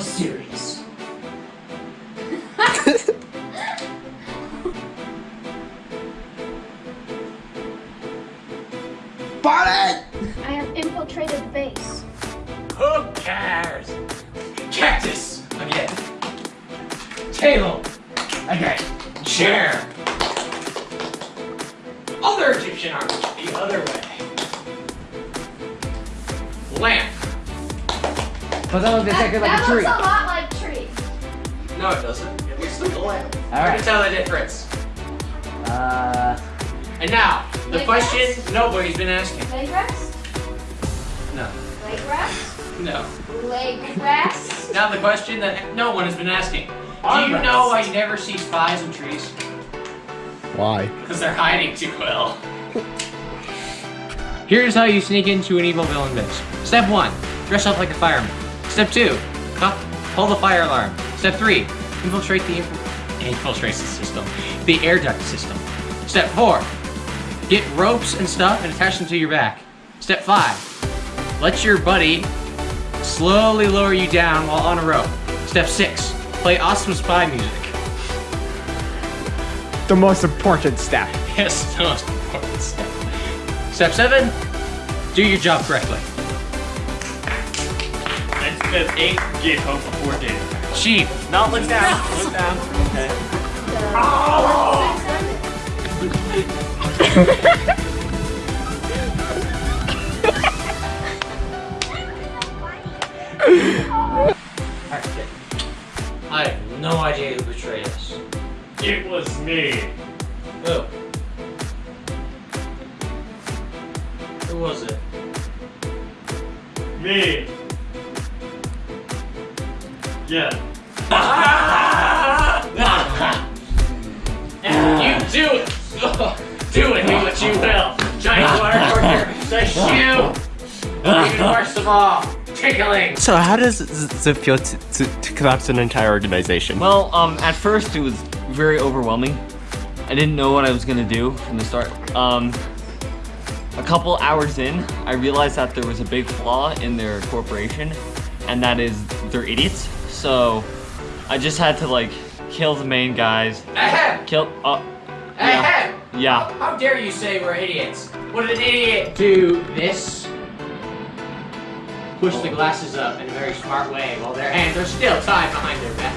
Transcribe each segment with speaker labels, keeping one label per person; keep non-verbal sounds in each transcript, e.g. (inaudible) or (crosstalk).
Speaker 1: serious.
Speaker 2: Barnett! (laughs)
Speaker 3: I have infiltrated the base.
Speaker 1: Who cares? Cactus again. Table again. Chair. Other Egyptian art the other way. Lamp.
Speaker 4: But that looks exactly like
Speaker 3: that
Speaker 4: a tree.
Speaker 3: looks a lot like tree.
Speaker 1: No, it doesn't. It looks like a lamp.
Speaker 4: All
Speaker 1: I can
Speaker 4: right.
Speaker 1: tell the difference.
Speaker 4: Uh,
Speaker 1: And now, the
Speaker 3: Leg
Speaker 1: question
Speaker 3: rest?
Speaker 1: nobody's been asking.
Speaker 3: Leg rest?
Speaker 1: No.
Speaker 3: Leg rest?
Speaker 1: No.
Speaker 3: Leg rest?
Speaker 1: Now the question that no one has been asking. Do you
Speaker 2: Armrest.
Speaker 1: know why you never see spies in trees?
Speaker 2: Why?
Speaker 1: Because they're hiding too well. Here's how you sneak into an evil villain base. Step one, dress up like a fireman. Step two, pull the fire alarm. Step three, infiltrate the inf- infiltration system, the air duct system. Step four, get ropes and stuff and attach them to your back. Step five, let your buddy slowly lower you down while on a rope. Step six, play awesome spy music.
Speaker 2: The most important step. (laughs)
Speaker 1: Yes, the most important step. Step seven, do your job correctly.
Speaker 5: And step eight, get home before dinner.
Speaker 1: Chief,
Speaker 5: No, look down. (laughs) Look down. Okay. Oh!
Speaker 1: I have no idea who betrayed us.
Speaker 5: It was me.
Speaker 1: Who? Who
Speaker 5: Yeah.
Speaker 1: you do it! (laughs) do it, do what you will! Giant water torture, the shoe! Even worst of all, tickling!
Speaker 6: So how does it feel to, to, to collapse an entire organization?
Speaker 7: Well, um, at first it was very overwhelming. I didn't know what I was gonna do from the start. Um, a couple hours in, I realized that there was a big flaw in their corporation, and that is they're idiots. So I just had to like kill the main guys.
Speaker 1: Ahem!
Speaker 7: Kill. Uh,
Speaker 1: Ahem!
Speaker 7: yeah.
Speaker 1: How dare you say we're idiots? Would an idiot do this? Push the glasses up in a very smart way while their hands are still tied behind their back.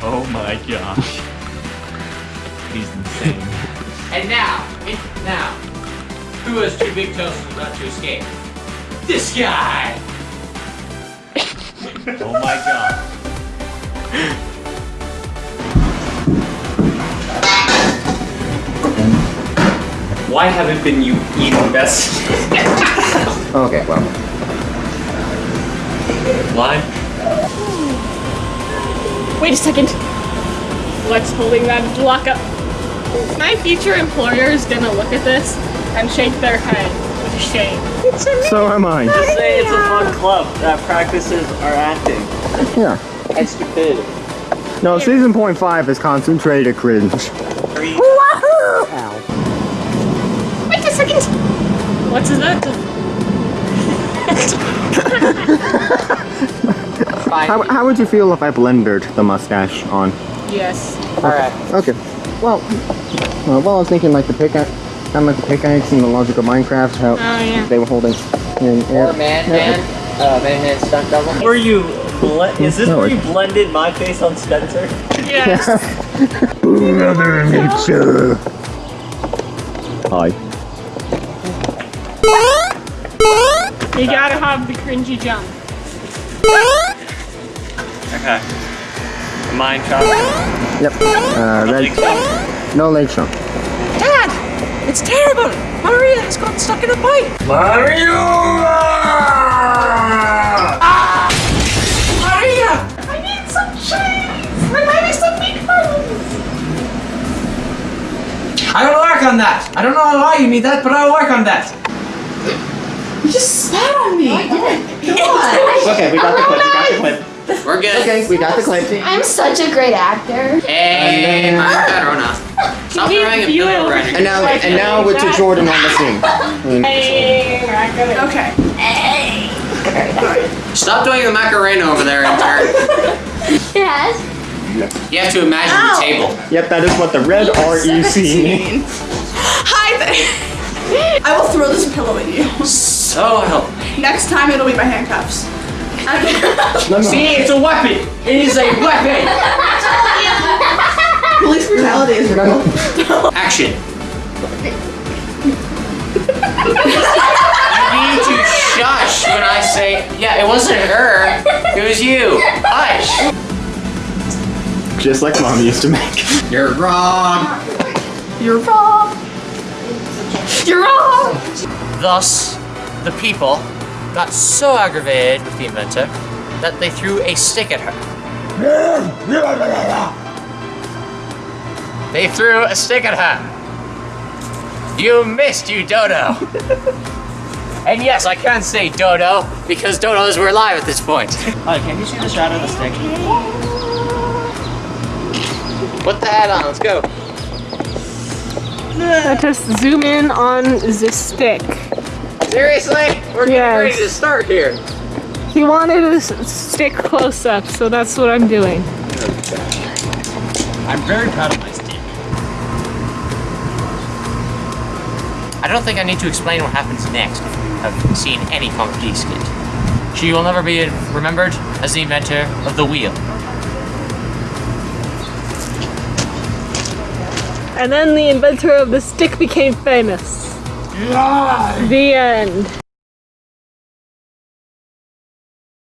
Speaker 5: Oh my gosh.
Speaker 7: He's insane. (laughs)
Speaker 1: And now, it, now, who has two big toes and about to escape? This guy! (laughs)
Speaker 5: Oh my god.
Speaker 7: Why haven't been you eating best?
Speaker 2: Okay, well.
Speaker 7: Why?
Speaker 8: Wait a second. What's holding that block up? My future employer is gonna look at this and shake their head with shame.
Speaker 2: So am I.
Speaker 5: Just say it's a fun club that practices our acting
Speaker 2: Yeah.
Speaker 5: And stupidity.
Speaker 2: No, season point five is concentrated cringe.
Speaker 8: Wait a second. What's that? (laughs)
Speaker 2: How, how would you feel if I blended the mustache on?
Speaker 8: Yes. Alright.
Speaker 2: Okay. Well, uh, well, I was thinking like the pickaxe, kind of like the pickaxe in the Logic of Minecraft, how
Speaker 8: Oh yeah.
Speaker 2: they were holding. And,
Speaker 4: or man, man, uh, man, man, stunt double.
Speaker 5: Were you ble- is this
Speaker 2: No,
Speaker 5: where
Speaker 2: it-
Speaker 5: you blended my face on Spencer?
Speaker 8: Yes.
Speaker 2: Mother Nature. Hi.
Speaker 8: You gotta have the cringy jump.
Speaker 5: Okay. Mine chop.
Speaker 2: Yep. Uh, red. No leg trunk.
Speaker 4: Dad! It's terrible! Maria has gotten stuck in a pipe! Maria! Work on that! I don't know why you need that, but I'll work on that! You just spat on me! (laughs)
Speaker 5: Okay, we got the clip. We got the clip.
Speaker 1: We're good.
Speaker 2: Okay, we got the clip.
Speaker 3: I'm such a great actor.
Speaker 1: Hey, I'm better now. Stop
Speaker 8: Can you
Speaker 1: throwing a pillow
Speaker 8: it?
Speaker 2: And now, and now we're to Jordan on the scene.
Speaker 8: Hey, okay.
Speaker 1: Stop doing the Macarena over there, intern. (laughs)
Speaker 3: It has.
Speaker 1: You have to imagine the table.
Speaker 2: Yep, that is what the red REC means. (laughs)
Speaker 9: Hi there. (laughs) I will throw this pillow at you.
Speaker 1: So help.
Speaker 9: Next time it'll be my handcuffs.
Speaker 2: No, no. (laughs)
Speaker 1: See, it's a weapon. It is a weapon.
Speaker 9: Police brutality is real.
Speaker 1: Action. you need to shush when I say, yeah, it wasn't her. It was you. Hush.
Speaker 2: Just like mom used to make.
Speaker 1: You're wrong.
Speaker 9: You're wrong. You're wrong.
Speaker 1: Thus, the people got so aggravated with the inventor that they threw a stick at her. They threw a stick at her. You missed, you dodo. (laughs) and yes, I can say dodo because dodos were alive at this point.
Speaker 5: Oh, can you see the shadow of the stick?
Speaker 1: Put the hat on, let's go.
Speaker 8: Let us zoom in on the stick.
Speaker 1: Seriously? We're getting
Speaker 8: Yes.
Speaker 1: ready to start here.
Speaker 8: He wanted a s- stick close up, so that's what I'm doing.
Speaker 5: I'm very proud of my stick.
Speaker 1: I don't think I need to explain what happens next if you have seen any Comic Geek skit. She will never be remembered as the inventor of the wheel.
Speaker 8: And then the inventor of the stick became famous. The end.